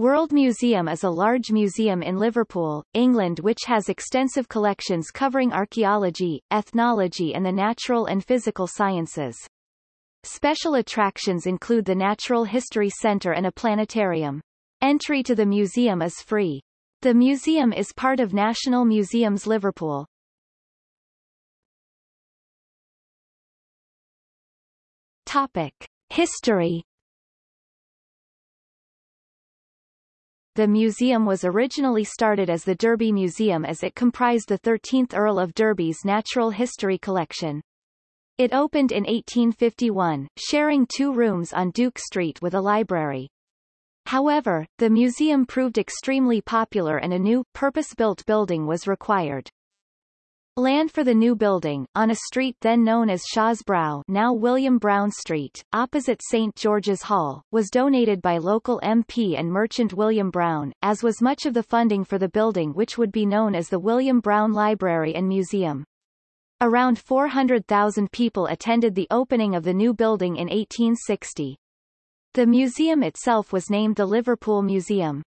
World Museum is a large museum in Liverpool, England which has extensive collections covering archaeology, ethnology and the natural and physical sciences. Special attractions include the Natural History Centre and a planetarium. Entry to the museum is free. The museum is part of National Museums Liverpool. Topic. History The museum was originally started as the Derby Museum as it comprised the 13th Earl of Derby's natural history collection. It opened in 1851, sharing two rooms on Duke Street with a library. However, the museum proved extremely popular and a new, purpose-built building was required. Land for the new building, on a street then known as Shaw's Brow now William Brown Street, opposite St. George's Hall, was donated by local MP and merchant William Brown, as was much of the funding for the building which would be known as the William Brown Library and Museum. Around 400,000 people attended the opening of the new building in 1860. The museum itself was named the Liverpool Museum.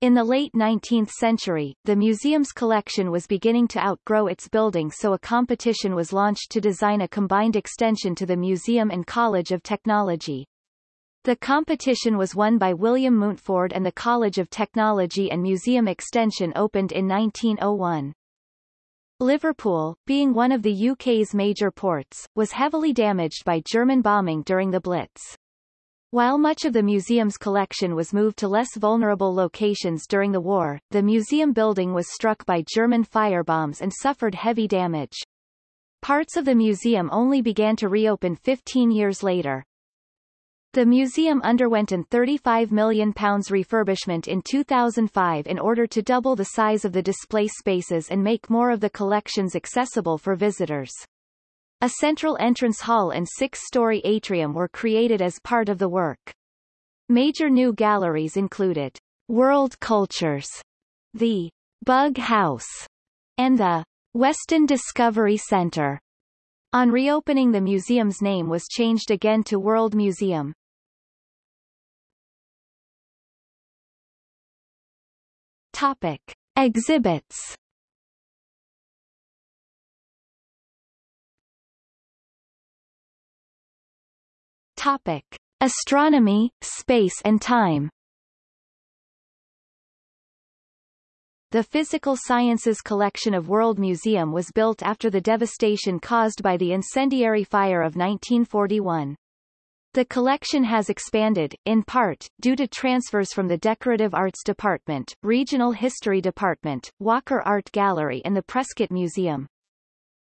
In the late 19th century, the museum's collection was beginning to outgrow its building so a competition was launched to design a combined extension to the museum and College of Technology. The competition was won by William Mountford and the College of Technology and Museum Extension opened in 1901. Liverpool, being one of the UK's major ports, was heavily damaged by German bombing during the Blitz. While much of the museum's collection was moved to less vulnerable locations during the war, the museum building was struck by German firebombs and suffered heavy damage. Parts of the museum only began to reopen 15 years later. The museum underwent an £35 million refurbishment in 2005 in order to double the size of the display spaces and make more of the collections accessible for visitors. A central entrance hall and six-story atrium were created as part of the work. Major new galleries included World Cultures, the Bug House, and the Weston Discovery Center. On reopening the museum's name was changed again to World Museum. Topic. Exhibits Topic: Astronomy, space and time. The Physical Sciences collection of World Museum was built after the devastation caused by the incendiary fire of 1941. The collection has expanded, in part, due to transfers from the Decorative Arts Department, Regional History Department, Walker Art Gallery and the Prescot Museum.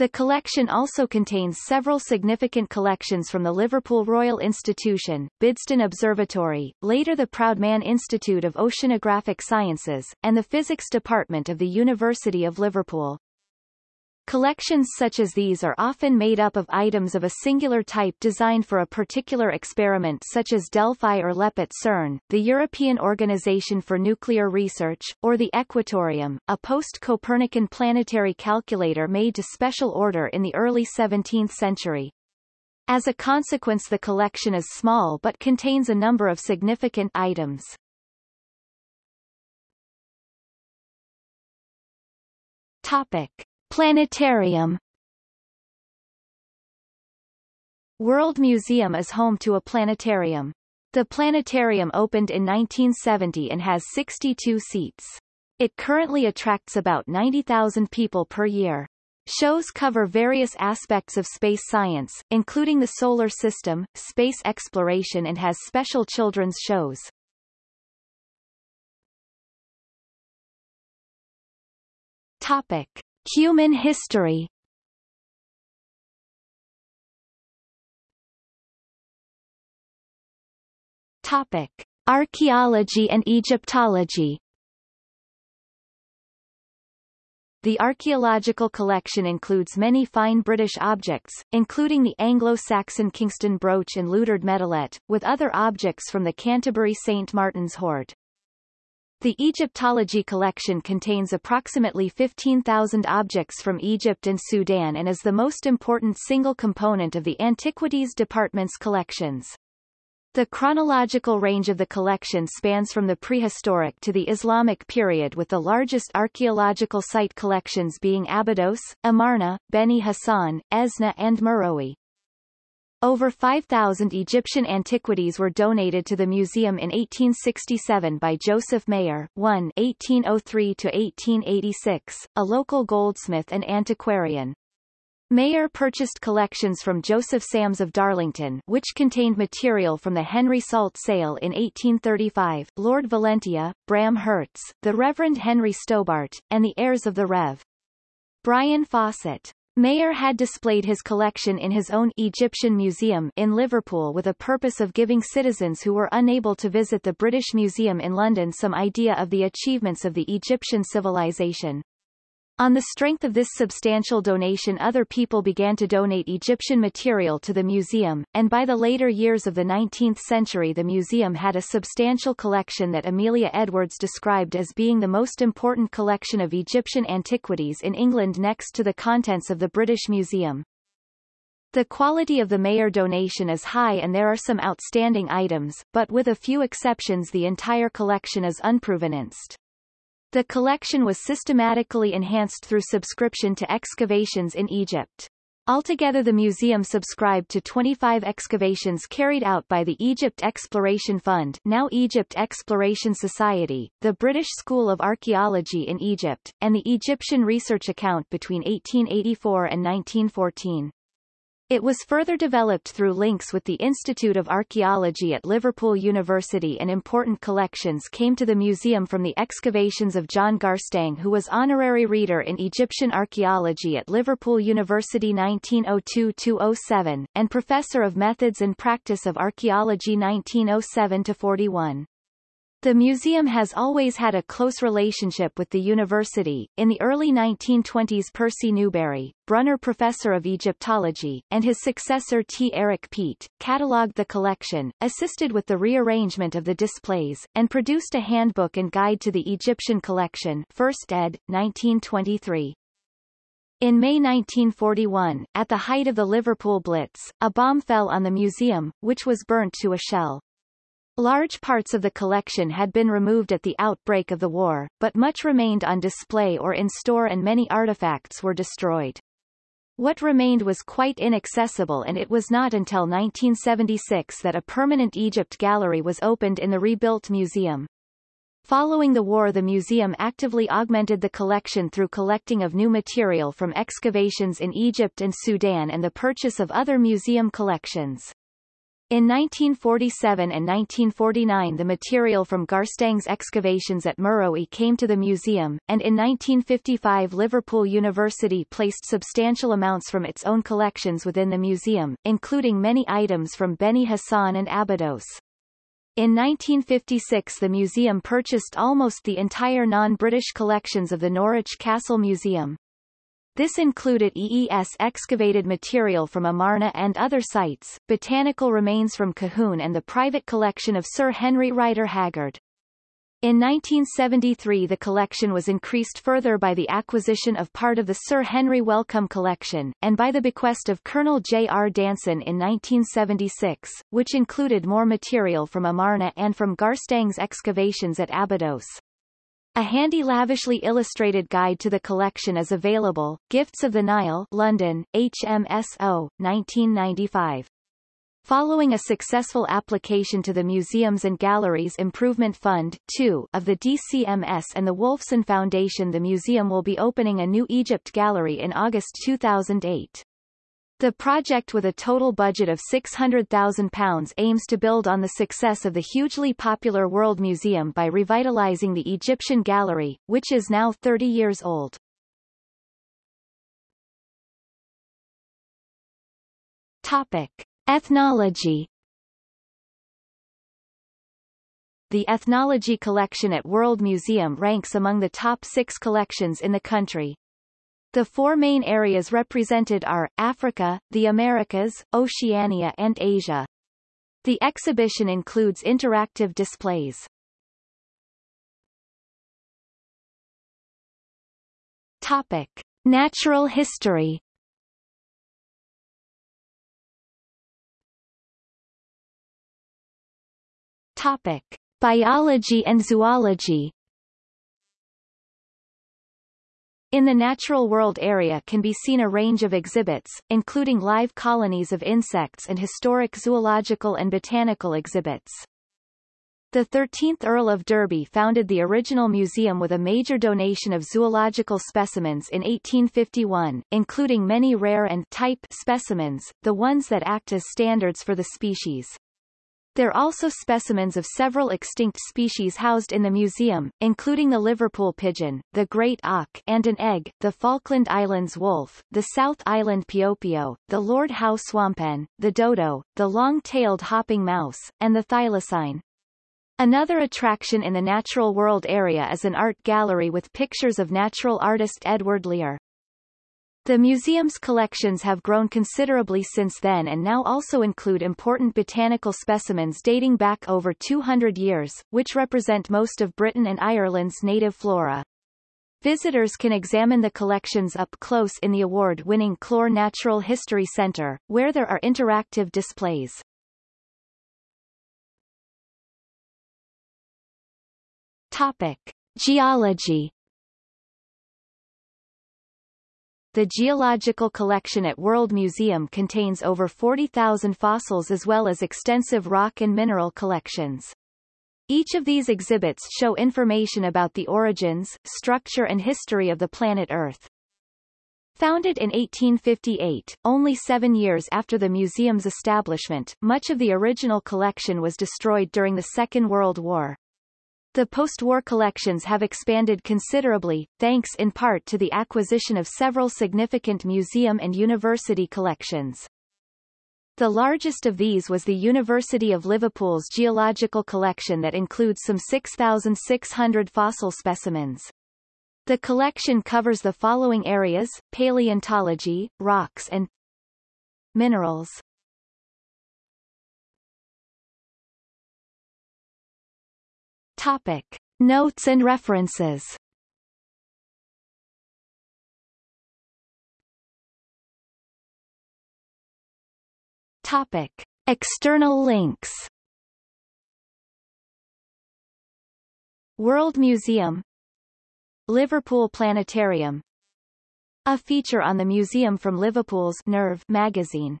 The collection also contains several significant collections from the Liverpool Royal Institution, Bidston Observatory, later the Proudman Institute of Oceanographic Sciences, and the Physics Department of the University of Liverpool. Collections such as these are often made up of items of a singular type designed for a particular experiment such as Delphi or LEP at CERN, the European Organization for Nuclear Research, or the Equatorium, a post-Copernican planetary calculator made to special order in the early 17th century. As a consequence the collection is small but contains a number of significant items. Topic. Planetarium World Museum is home to a planetarium. The planetarium opened in 1970 and has 62 seats. It currently attracts about 90,000 people per year. Shows cover various aspects of space science, including the solar system, space exploration and has special children's shows. Topic. Human history Topic. Archaeology and Egyptology The archaeological collection includes many fine British objects, including the Anglo-Saxon Kingston brooch and Liudhard medalet, with other objects from the Canterbury St. Martin's hoard. The Egyptology collection contains approximately 15,000 objects from Egypt and Sudan and is the most important single component of the Antiquities Department's collections. The chronological range of the collection spans from the prehistoric to the Islamic period with the largest archaeological site collections being Abydos, Amarna, Beni Hassan, Esna and Meroe. Over 5,000 Egyptian antiquities were donated to the museum in 1867 by Joseph Mayer 1 1803-1886, a local goldsmith and antiquarian. Mayer purchased collections from Joseph Sams of Darlington which contained material from the Henry Salt sale in 1835, Lord Valentia, Bram Hertz, the Reverend Henry Stobart, and the heirs of the Rev. Brian Fawcett. Mayer had displayed his collection in his own Egyptian Museum in Liverpool with a purpose of giving citizens who were unable to visit the British Museum in London some idea of the achievements of the Egyptian civilization. On the strength of this substantial donation other people began to donate Egyptian material to the museum, and by the later years of the 19th century the museum had a substantial collection that Amelia Edwards described as being the most important collection of Egyptian antiquities in England next to the contents of the British Museum. The quality of the Mayer donation is high and there are some outstanding items, but with a few exceptions the entire collection is unprovenanced. The collection was systematically enhanced through subscription to excavations in Egypt. Altogether the museum subscribed to 25 excavations carried out by the Egypt Exploration Fund now Egypt Exploration Society, the British School of Archaeology in Egypt, and the Egyptian Research Account between 1884 and 1914. It was further developed through links with the Institute of Archaeology at Liverpool University and important collections came to the museum from the excavations of John Garstang who was honorary reader in Egyptian archaeology at Liverpool University 1902-07, and professor of methods and practice of archaeology 1907-41. The museum has always had a close relationship with the university. In the early 1920s Percy Newberry, Brunner Professor of Egyptology, and his successor T. Eric Peet, catalogued the collection, assisted with the rearrangement of the displays, and produced a handbook and guide to the Egyptian collection First ed., 1923. In May 1941, at the height of the Liverpool Blitz, a bomb fell on the museum, which was burnt to a shell. Large parts of the collection had been removed at the outbreak of the war, but much remained on display or in store and many artifacts were destroyed. What remained was quite inaccessible and it was not until 1976 that a permanent Egypt gallery was opened in the rebuilt museum. Following the war the museum actively augmented the collection through collecting of new material from excavations in Egypt and Sudan and the purchase of other museum collections. In 1947 and 1949 the material from Garstang's excavations at Meroe came to the museum, and in 1955 Liverpool University placed substantial amounts from its own collections within the museum, including many items from Beni Hassan and Abydos. In 1956 the museum purchased almost the entire non-British collections of the Norwich Castle Museum. This included EES excavated material from Amarna and other sites, botanical remains from Kahun and the private collection of Sir Henry Rider Haggard. In 1973 the collection was increased further by the acquisition of part of the Sir Henry Wellcome collection, and by the bequest of Colonel J. R. Danson in 1976, which included more material from Amarna and from Garstang's excavations at Abydos. A handy lavishly illustrated guide to the collection is available, Gifts of the Nile London, HMSO, 1995. Following a successful application to the Museums and Galleries Improvement Fund 2 of the DCMS and the Wolfson Foundation the museum will be opening a new Egypt gallery in August 2008. The project with a total budget of £600,000 aims to build on the success of the hugely popular World Museum by revitalizing the Egyptian Gallery, which is now 30 years old. Topic. Ethnology The Ethnology collection at World Museum ranks among the top six collections in the country, the four main areas represented are, Africa, the Americas, Oceania and Asia. The exhibition includes interactive displays. Topic. Natural history Topic. Biology and zoology In the natural world area can be seen a range of exhibits, including live colonies of insects and historic zoological and botanical exhibits. The 13th Earl of Derby founded the original museum with a major donation of zoological specimens in 1851, including many rare and type specimens, the ones that act as standards for the species. There are also specimens of several extinct species housed in the museum, including the Liverpool pigeon, the great auk and an egg, the Falkland Islands wolf, the South Island piopio, the Lord Howe swamphen, the dodo, the long-tailed hopping mouse, and the thylacine. Another attraction in the natural world area is an art gallery with pictures of natural artist Edward Lear. The museum's collections have grown considerably since then and now also include important botanical specimens dating back over 200 years, which represent most of Britain and Ireland's native flora. Visitors can examine the collections up close in the award-winning Clore Natural History Centre, where there are interactive displays. Topic. Geology The geological collection at World Museum contains over 40,000 fossils as well as extensive rock and mineral collections. Each of these exhibits show information about the origins, structure and history of the planet Earth. Founded in 1858, only seven years after the museum's establishment, much of the original collection was destroyed during the Second World War. The post-war collections have expanded considerably, thanks in part to the acquisition of several significant museum and university collections. The largest of these was the University of Liverpool's geological collection that includes some 6,600 fossil specimens. The collection covers the following areas, paleontology, rocks and minerals. Topic. Notes and references. Topic. External links. World Museum. Liverpool Planetarium. A feature on the museum from Liverpool's Nerve magazine